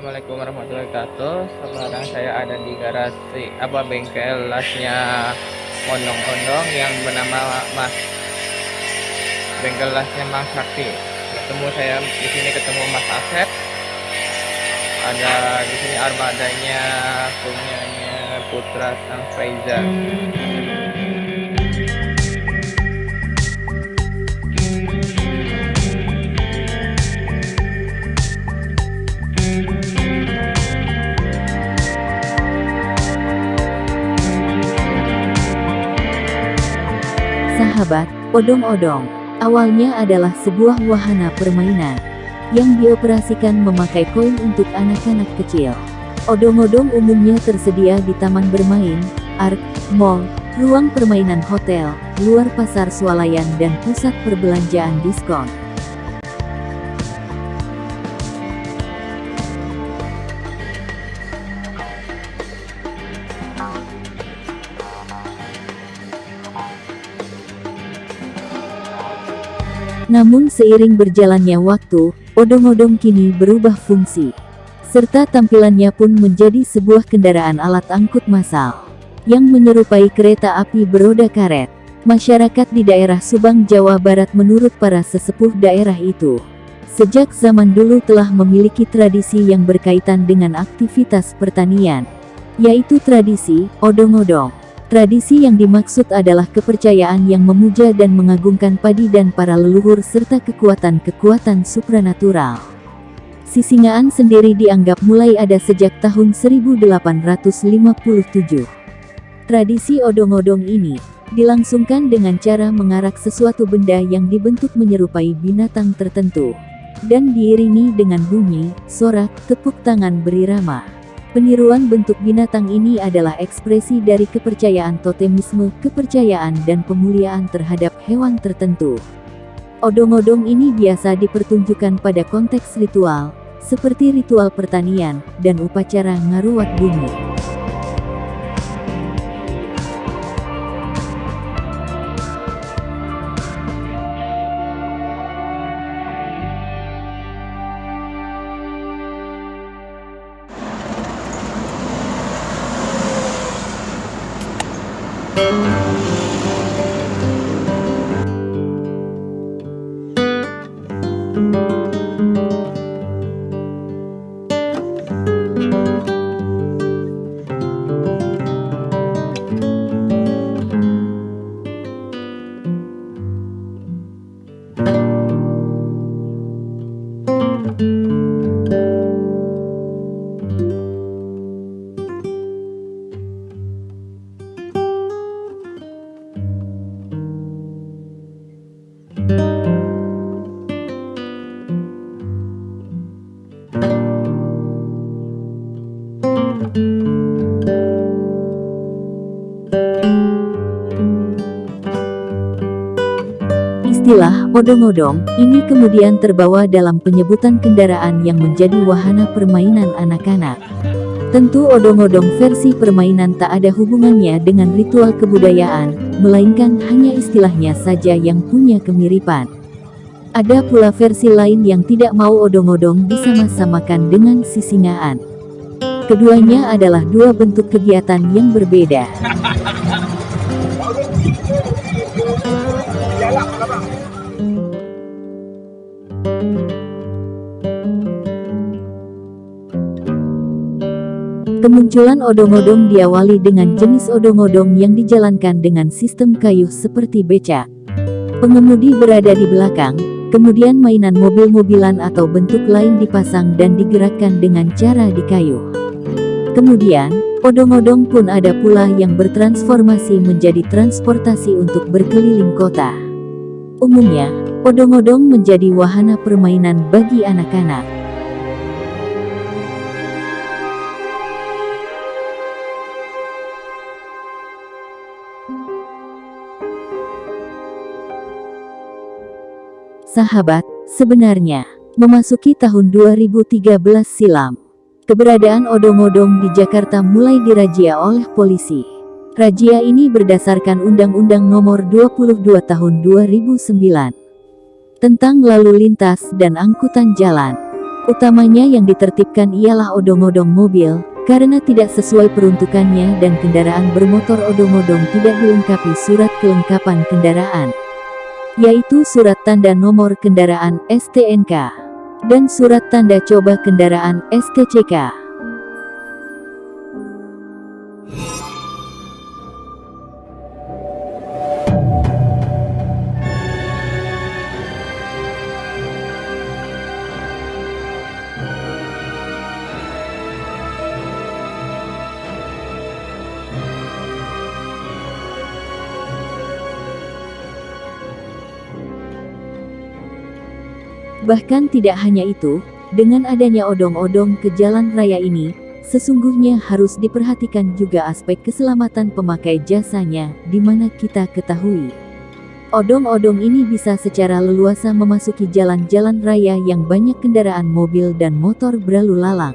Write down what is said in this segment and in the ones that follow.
wabarakatuh. Sekarang saya ada di garasi apa bengkel lasnya Ondong-Ondong yang bernama Mas bengkel lasnya Mas Sakti. Ketemu saya di sini ketemu Mas Asep. Ada di sini armadanya punyanya Putra Sang Faizal. Sahabat, odong-odong, awalnya adalah sebuah wahana permainan yang dioperasikan memakai koin untuk anak-anak kecil. Odong-odong umumnya tersedia di taman bermain, ark, mall, ruang permainan hotel, luar pasar swalayan dan pusat perbelanjaan diskon. Namun seiring berjalannya waktu, odong-odong kini berubah fungsi. Serta tampilannya pun menjadi sebuah kendaraan alat angkut massal. Yang menyerupai kereta api beroda karet. Masyarakat di daerah Subang, Jawa Barat menurut para sesepuh daerah itu. Sejak zaman dulu telah memiliki tradisi yang berkaitan dengan aktivitas pertanian. Yaitu tradisi, odong-odong. Tradisi yang dimaksud adalah kepercayaan yang memuja dan mengagungkan padi dan para leluhur serta kekuatan-kekuatan supranatural. Sisingaan sendiri dianggap mulai ada sejak tahun 1857. Tradisi odong-odong ini dilangsungkan dengan cara mengarak sesuatu benda yang dibentuk menyerupai binatang tertentu dan diiringi dengan bunyi, sorak, tepuk tangan berirama. Peniruan bentuk binatang ini adalah ekspresi dari kepercayaan totemisme, kepercayaan dan pemuliaan terhadap hewan tertentu. Odong-odong ini biasa dipertunjukkan pada konteks ritual, seperti ritual pertanian, dan upacara ngaruwat bumi. Istilah odong-odong ini kemudian terbawa dalam penyebutan kendaraan yang menjadi wahana permainan anak-anak. Tentu odong-odong versi permainan tak ada hubungannya dengan ritual kebudayaan, melainkan hanya istilahnya saja yang punya kemiripan. Ada pula versi lain yang tidak mau odong-odong disama-samakan dengan sisingaan. Keduanya adalah dua bentuk kegiatan yang berbeda. Kemunculan odong-odong diawali dengan jenis odong-odong yang dijalankan dengan sistem kayu seperti becak. Pengemudi berada di belakang, kemudian mainan mobil-mobilan atau bentuk lain dipasang dan digerakkan dengan cara di kayu. Kemudian, odong-odong pun ada pula yang bertransformasi menjadi transportasi untuk berkeliling kota. Umumnya, odong-odong menjadi wahana permainan bagi anak-anak. Sahabat, sebenarnya, memasuki tahun 2013 silam, keberadaan odong-odong di Jakarta mulai dirajia oleh polisi. Razia ini berdasarkan Undang-Undang Nomor 22 Tahun 2009 tentang lalu lintas dan angkutan jalan. Utamanya yang ditertibkan ialah odong-odong mobil, karena tidak sesuai peruntukannya dan kendaraan bermotor odong-odong tidak dilengkapi surat kelengkapan kendaraan, yaitu surat tanda nomor kendaraan STNK dan surat tanda coba kendaraan STCK. Bahkan tidak hanya itu, dengan adanya odong-odong ke jalan raya ini, sesungguhnya harus diperhatikan juga aspek keselamatan pemakai jasanya, di mana kita ketahui. Odong-odong ini bisa secara leluasa memasuki jalan-jalan raya yang banyak kendaraan mobil dan motor berlalu lalang.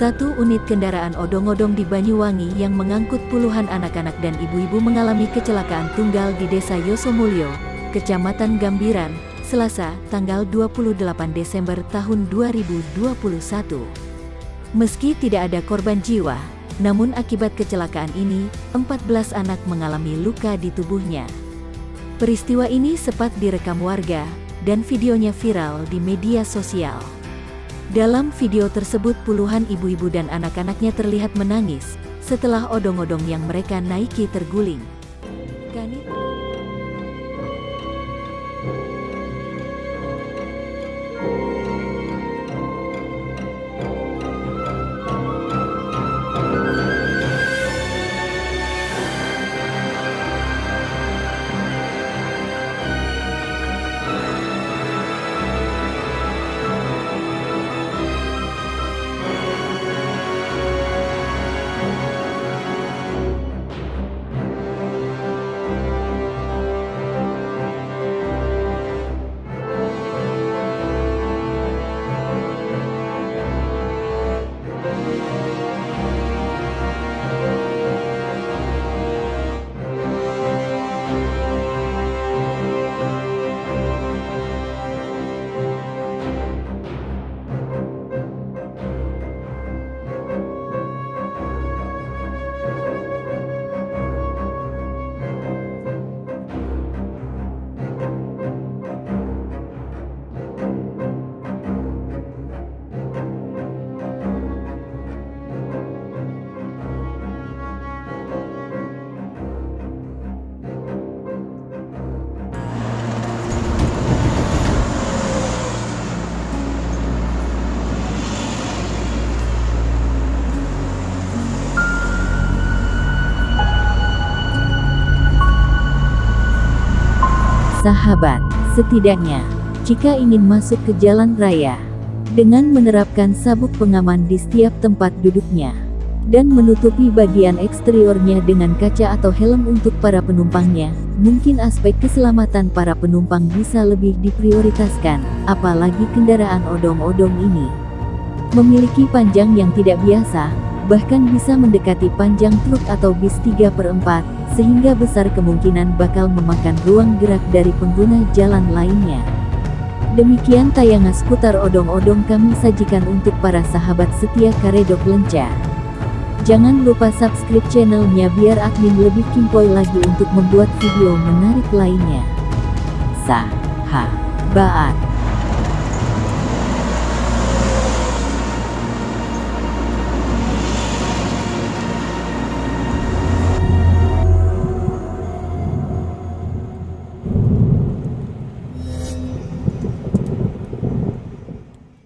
Satu unit kendaraan odong-odong di Banyuwangi yang mengangkut puluhan anak-anak dan ibu-ibu mengalami kecelakaan tunggal di Desa Yosomulyo, Kecamatan Gambiran, Selasa, tanggal 28 Desember tahun 2021. Meski tidak ada korban jiwa, namun akibat kecelakaan ini, 14 anak mengalami luka di tubuhnya. Peristiwa ini sempat direkam warga, dan videonya viral di media sosial. Dalam video tersebut puluhan ibu-ibu dan anak-anaknya terlihat menangis, setelah odong-odong yang mereka naiki terguling. Sahabat, setidaknya, jika ingin masuk ke jalan raya, dengan menerapkan sabuk pengaman di setiap tempat duduknya, dan menutupi bagian eksteriornya dengan kaca atau helm untuk para penumpangnya, mungkin aspek keselamatan para penumpang bisa lebih diprioritaskan, apalagi kendaraan odong-odong ini. Memiliki panjang yang tidak biasa, bahkan bisa mendekati panjang truk atau bis 3 per 4, sehingga besar kemungkinan bakal memakan ruang gerak dari pengguna jalan lainnya. Demikian tayangan seputar odong-odong kami sajikan untuk para sahabat setia Karedok Lenca. Jangan lupa subscribe channelnya biar admin lebih kimpoy lagi untuk membuat video menarik lainnya. Sah, ha, baat.